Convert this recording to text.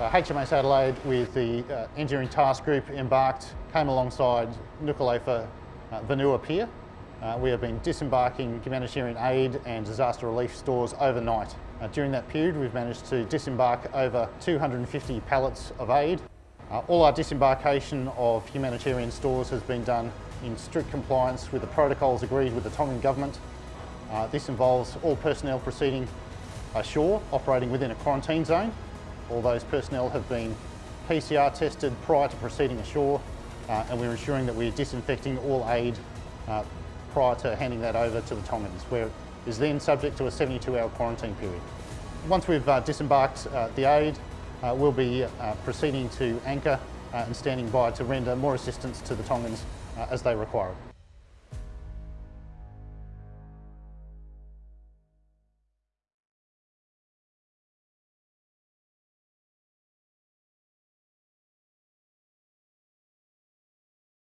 Uh, HMAS Adelaide with the uh, engineering task group embarked, came alongside Nuku'alofa uh, Vanua Pier. Uh, we have been disembarking humanitarian aid and disaster relief stores overnight. Uh, during that period we've managed to disembark over 250 pallets of aid. Uh, all our disembarkation of humanitarian stores has been done in strict compliance with the protocols agreed with the Tongan Government. This involves all personnel proceeding ashore, operating within a quarantine zone, all those personnel have been PCR tested prior to proceeding ashore uh, and we're ensuring that we're disinfecting all aid uh, prior to handing that over to the Tongans, where it is then subject to a 72-hour quarantine period. Once we've uh, disembarked uh, the aid, uh, we'll be uh, proceeding to anchor and standing by to render more assistance to the Tongans as they require it.